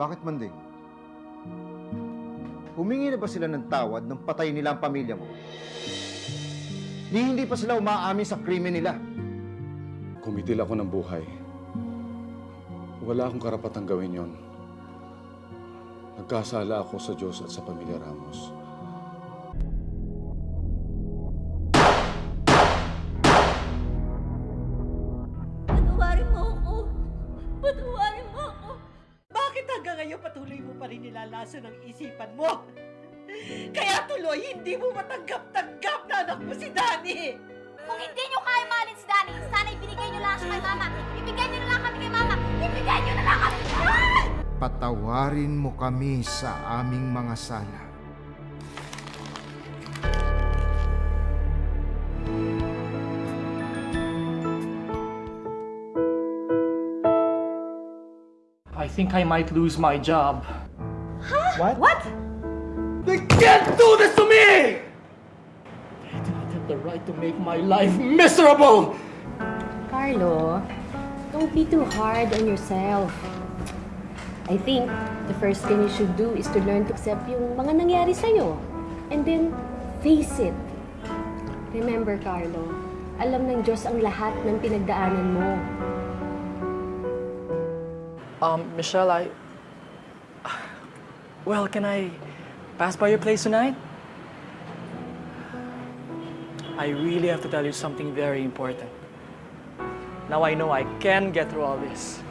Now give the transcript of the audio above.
Bakit Manding? Humingi na ba sila ng tawad nang patay nila ang pamilya mo? Ni hindi pa sila umaamin sa krimen nila. Kumitil ako ng buhay. Wala akong karapatang gawin yon. Nagkasala ako sa Diyos at sa pamilya Ramos. Patawarin mo ako. Patawarin mo ako. Bakit hanggang ngayon patuloy mo pa rin nilalaso ng isipan mo? Kaya tuloy, hindi mo matanggap-tanggap na anak mo si Danny. Kung hindi nyo kaya mahalin si Danny, sana ibinigay nyo lang siya kay Mama. Ibigay nyo na lang kami kay Mama. Ibigay nyo na lang kami! Patawarin mo kami sa aming mga sala. I think I might lose my job. What? They can't do this to me! They do not have the right to make my life miserable! Carlo, don't be too hard on yourself. I think the first thing you should do is to learn to accept yung mga nangyari sa'yo. And then, face it. Remember, Carlo, alam ng Diyos ang lahat ng pinagdaanan mo. Um, Michelle, I... Well, can I pass by your place tonight? I really have to tell you something very important. Now I know I can get through all this.